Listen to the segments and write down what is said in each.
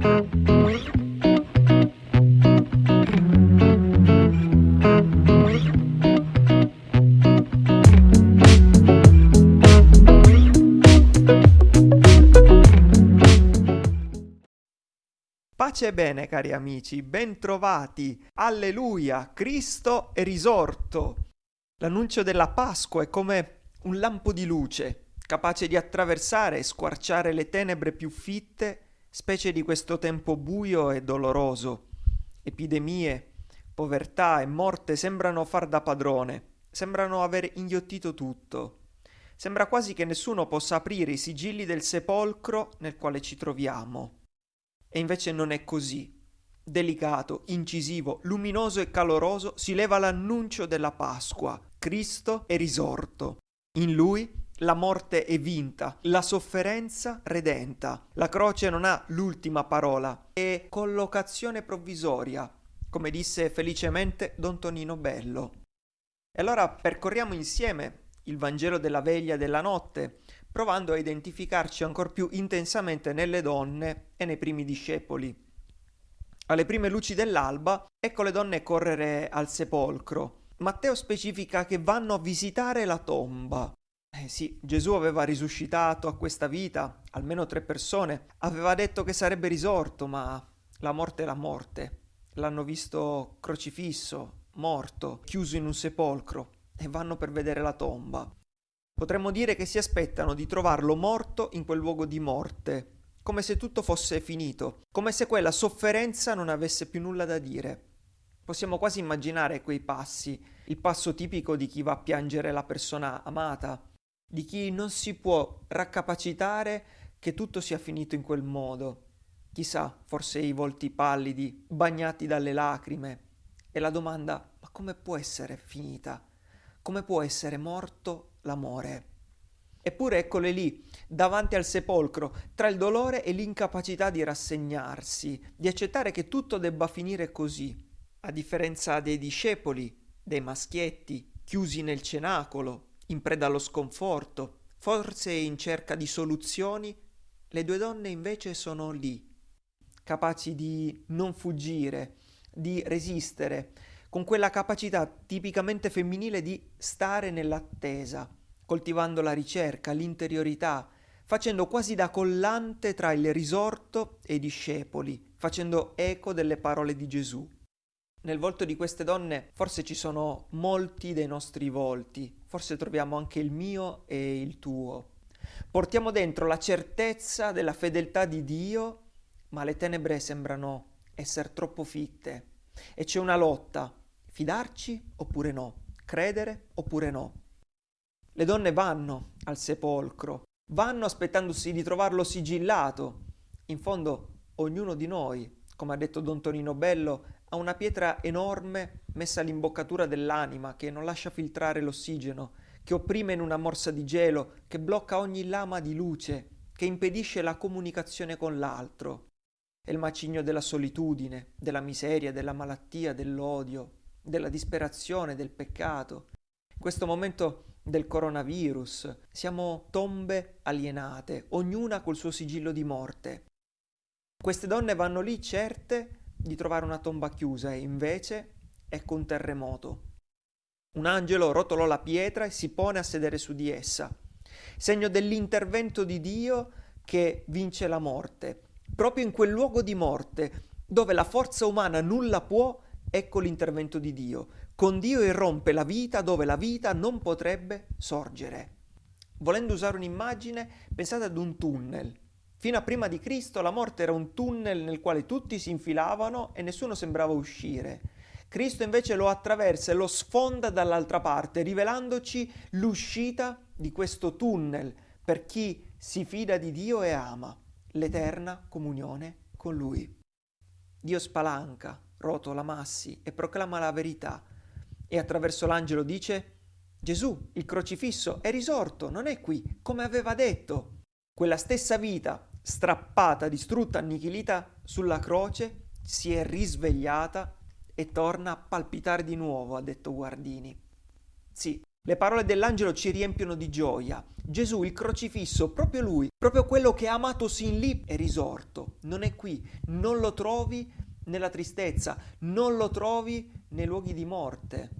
Pace bene cari amici, bentrovati, alleluia, Cristo è risorto. L'annuncio della Pasqua è come un lampo di luce, capace di attraversare e squarciare le tenebre più fitte, specie di questo tempo buio e doloroso. Epidemie, povertà e morte sembrano far da padrone, sembrano aver inghiottito tutto. Sembra quasi che nessuno possa aprire i sigilli del sepolcro nel quale ci troviamo. E invece non è così. Delicato, incisivo, luminoso e caloroso si leva l'annuncio della Pasqua. Cristo è risorto. In lui la morte è vinta, la sofferenza redenta. La croce non ha l'ultima parola, è collocazione provvisoria, come disse felicemente Don Tonino Bello. E allora percorriamo insieme il Vangelo della veglia della notte, provando a identificarci ancor più intensamente nelle donne e nei primi discepoli. Alle prime luci dell'alba, ecco le donne correre al sepolcro. Matteo specifica che vanno a visitare la tomba. Eh sì, Gesù aveva risuscitato a questa vita almeno tre persone, aveva detto che sarebbe risorto, ma la morte è la morte. L'hanno visto crocifisso, morto, chiuso in un sepolcro e vanno per vedere la tomba. Potremmo dire che si aspettano di trovarlo morto in quel luogo di morte, come se tutto fosse finito, come se quella sofferenza non avesse più nulla da dire. Possiamo quasi immaginare quei passi, il passo tipico di chi va a piangere la persona amata, di chi non si può raccapacitare che tutto sia finito in quel modo. Chissà, forse i volti pallidi, bagnati dalle lacrime. E la domanda, ma come può essere finita? Come può essere morto l'amore. Eppure eccole lì, davanti al sepolcro, tra il dolore e l'incapacità di rassegnarsi, di accettare che tutto debba finire così, a differenza dei discepoli, dei maschietti, chiusi nel cenacolo, in preda allo sconforto, forse in cerca di soluzioni, le due donne invece sono lì, capaci di non fuggire, di resistere, con quella capacità tipicamente femminile di stare nell'attesa, coltivando la ricerca, l'interiorità, facendo quasi da collante tra il risorto e i discepoli, facendo eco delle parole di Gesù. Nel volto di queste donne forse ci sono molti dei nostri volti, forse troviamo anche il mio e il tuo. Portiamo dentro la certezza della fedeltà di Dio, ma le tenebre sembrano essere troppo fitte e c'è una lotta Fidarci oppure no? Credere oppure no? Le donne vanno al sepolcro, vanno aspettandosi di trovarlo sigillato. In fondo, ognuno di noi, come ha detto Don Tonino Bello, ha una pietra enorme messa all'imboccatura dell'anima che non lascia filtrare l'ossigeno, che opprime in una morsa di gelo, che blocca ogni lama di luce, che impedisce la comunicazione con l'altro. È il macigno della solitudine, della miseria, della malattia, dell'odio, della disperazione, del peccato. In questo momento del coronavirus siamo tombe alienate, ognuna col suo sigillo di morte. Queste donne vanno lì certe di trovare una tomba chiusa e invece ecco un terremoto. Un angelo rotolò la pietra e si pone a sedere su di essa, segno dell'intervento di Dio che vince la morte. Proprio in quel luogo di morte, dove la forza umana nulla può, Ecco l'intervento di Dio. Con Dio irrompe la vita dove la vita non potrebbe sorgere. Volendo usare un'immagine, pensate ad un tunnel. Fino a prima di Cristo la morte era un tunnel nel quale tutti si infilavano e nessuno sembrava uscire. Cristo invece lo attraversa e lo sfonda dall'altra parte, rivelandoci l'uscita di questo tunnel per chi si fida di Dio e ama l'eterna comunione con Lui. Dio spalanca, rotola massi e proclama la verità. E attraverso l'angelo dice Gesù, il crocifisso, è risorto, non è qui, come aveva detto. Quella stessa vita, strappata, distrutta, annichilita sulla croce, si è risvegliata e torna a palpitare di nuovo, ha detto Guardini. Sì, Le parole dell'angelo ci riempiono di gioia. Gesù, il crocifisso, proprio lui, proprio quello che ha amato sin lì, è risorto. Non è qui, non lo trovi nella tristezza, non lo trovi nei luoghi di morte.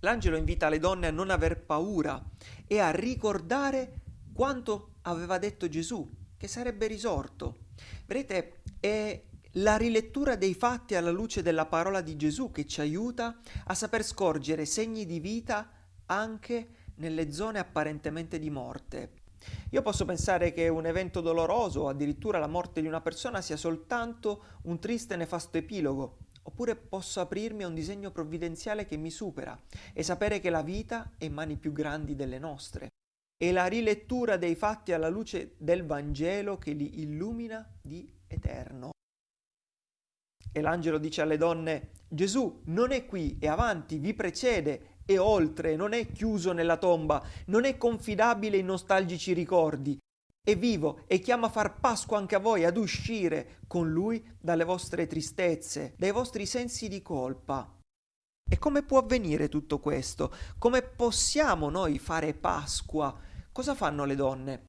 L'angelo invita le donne a non aver paura e a ricordare quanto aveva detto Gesù, che sarebbe risorto. Vedete, è la rilettura dei fatti alla luce della parola di Gesù che ci aiuta a saper scorgere segni di vita anche nelle zone apparentemente di morte. Io posso pensare che un evento doloroso o addirittura la morte di una persona sia soltanto un triste e nefasto epilogo, oppure posso aprirmi a un disegno provvidenziale che mi supera e sapere che la vita è in mani più grandi delle nostre. È la rilettura dei fatti alla luce del Vangelo che li illumina di eterno. E l'angelo dice alle donne, Gesù non è qui, è avanti, vi precede, è oltre, non è chiuso nella tomba, non è confidabile in nostalgici ricordi, è vivo e chiama a far Pasqua anche a voi, ad uscire con lui dalle vostre tristezze, dai vostri sensi di colpa. E come può avvenire tutto questo? Come possiamo noi fare Pasqua? Cosa fanno le donne?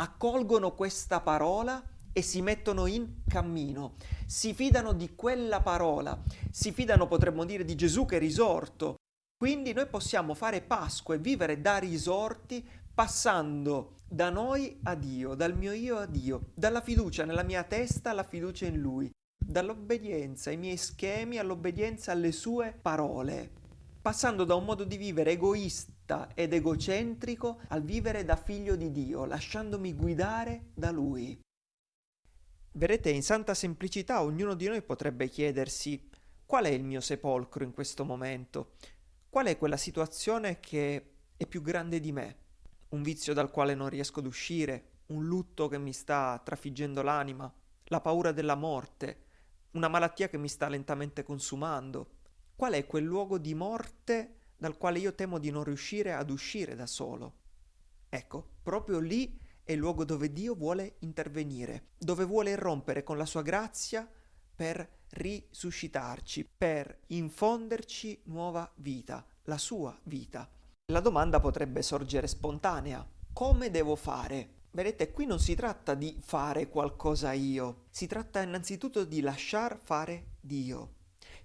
Accolgono questa parola e si mettono in cammino, si fidano di quella parola, si fidano potremmo dire di Gesù che è risorto. Quindi noi possiamo fare Pasqua e vivere da risorti passando da noi a Dio, dal mio io a Dio, dalla fiducia nella mia testa alla fiducia in Lui, dall'obbedienza ai miei schemi all'obbedienza alle sue parole, passando da un modo di vivere egoista ed egocentrico al vivere da figlio di Dio, lasciandomi guidare da Lui. Vedete, in santa semplicità ognuno di noi potrebbe chiedersi qual è il mio sepolcro in questo momento? Qual è quella situazione che è più grande di me? Un vizio dal quale non riesco ad uscire, un lutto che mi sta trafiggendo l'anima, la paura della morte, una malattia che mi sta lentamente consumando. Qual è quel luogo di morte dal quale io temo di non riuscire ad uscire da solo? Ecco, proprio lì è il luogo dove Dio vuole intervenire, dove vuole irrompere con la sua grazia per risuscitarci, per infonderci nuova vita, la sua vita. La domanda potrebbe sorgere spontanea. Come devo fare? Vedete, qui non si tratta di fare qualcosa io, si tratta innanzitutto di lasciar fare Dio.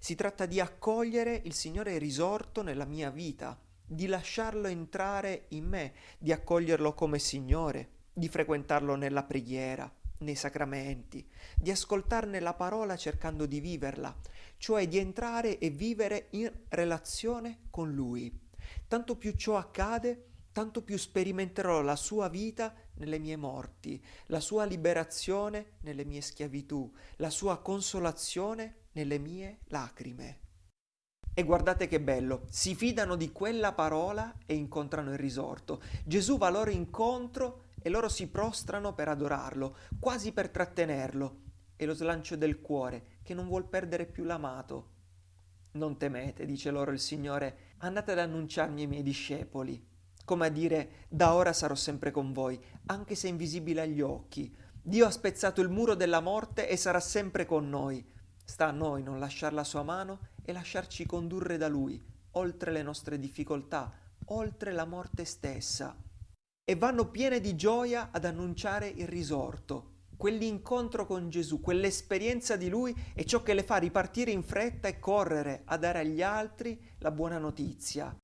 Si tratta di accogliere il Signore risorto nella mia vita, di lasciarlo entrare in me, di accoglierlo come Signore, di frequentarlo nella preghiera, nei sacramenti, di ascoltarne la parola cercando di viverla, cioè di entrare e vivere in relazione con Lui. Tanto più ciò accade, tanto più sperimenterò la sua vita nelle mie morti, la sua liberazione nelle mie schiavitù, la sua consolazione nelle mie lacrime. E guardate che bello, si fidano di quella parola e incontrano il risorto. Gesù va loro incontro e loro si prostrano per adorarlo, quasi per trattenerlo. È lo slancio del cuore che non vuol perdere più l'amato. Non temete, dice loro il Signore, andate ad annunciarmi ai miei discepoli, come a dire, da ora sarò sempre con voi, anche se invisibile agli occhi. Dio ha spezzato il muro della morte e sarà sempre con noi. Sta a noi non lasciare la sua mano e lasciarci condurre da Lui, oltre le nostre difficoltà, oltre la morte stessa e vanno piene di gioia ad annunciare il risorto. Quell'incontro con Gesù, quell'esperienza di Lui è ciò che le fa ripartire in fretta e correre a dare agli altri la buona notizia.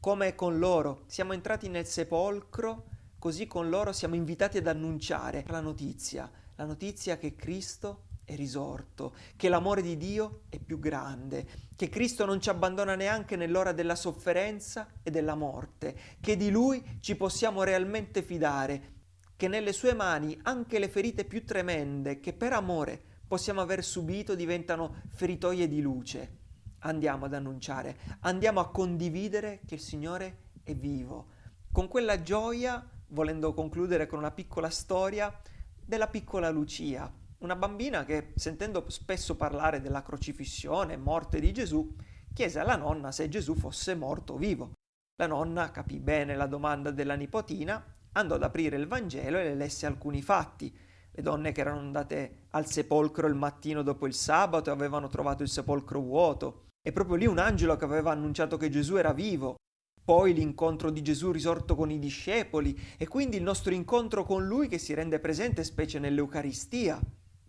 Come con loro siamo entrati nel sepolcro, così con loro siamo invitati ad annunciare la notizia, la notizia che Cristo è risorto, che l'amore di Dio è più grande, che Cristo non ci abbandona neanche nell'ora della sofferenza e della morte, che di Lui ci possiamo realmente fidare, che nelle sue mani anche le ferite più tremende che per amore possiamo aver subito diventano feritoie di luce. Andiamo ad annunciare, andiamo a condividere che il Signore è vivo. Con quella gioia, volendo concludere con una piccola storia, della piccola Lucia, una bambina che, sentendo spesso parlare della crocifissione e morte di Gesù, chiese alla nonna se Gesù fosse morto o vivo. La nonna capì bene la domanda della nipotina, andò ad aprire il Vangelo e le lesse alcuni fatti. Le donne che erano andate al sepolcro il mattino dopo il sabato e avevano trovato il sepolcro vuoto, È proprio lì un angelo che aveva annunciato che Gesù era vivo. Poi l'incontro di Gesù risorto con i discepoli e quindi il nostro incontro con Lui che si rende presente specie nell'Eucaristia.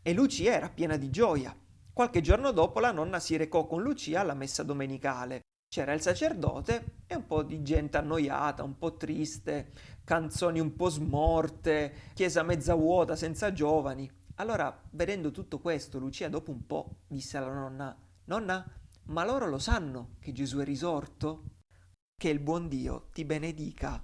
E Lucia era piena di gioia. Qualche giorno dopo la nonna si recò con Lucia alla messa domenicale. C'era il sacerdote e un po' di gente annoiata, un po' triste, canzoni un po' smorte, chiesa mezza vuota, senza giovani. Allora, vedendo tutto questo, Lucia dopo un po' disse alla nonna, Nonna, ma loro lo sanno che Gesù è risorto? Che il buon Dio ti benedica.